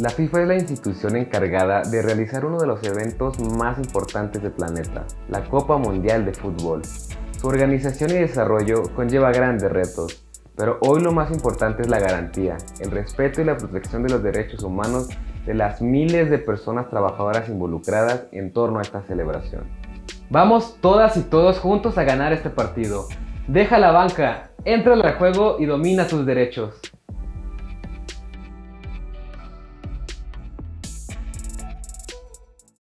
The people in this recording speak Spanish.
La FIFA es la institución encargada de realizar uno de los eventos más importantes del planeta, la Copa Mundial de Fútbol. Su organización y desarrollo conlleva grandes retos, pero hoy lo más importante es la garantía, el respeto y la protección de los derechos humanos de las miles de personas trabajadoras involucradas en torno a esta celebración. Vamos todas y todos juntos a ganar este partido. Deja la banca, entra al juego y domina tus derechos.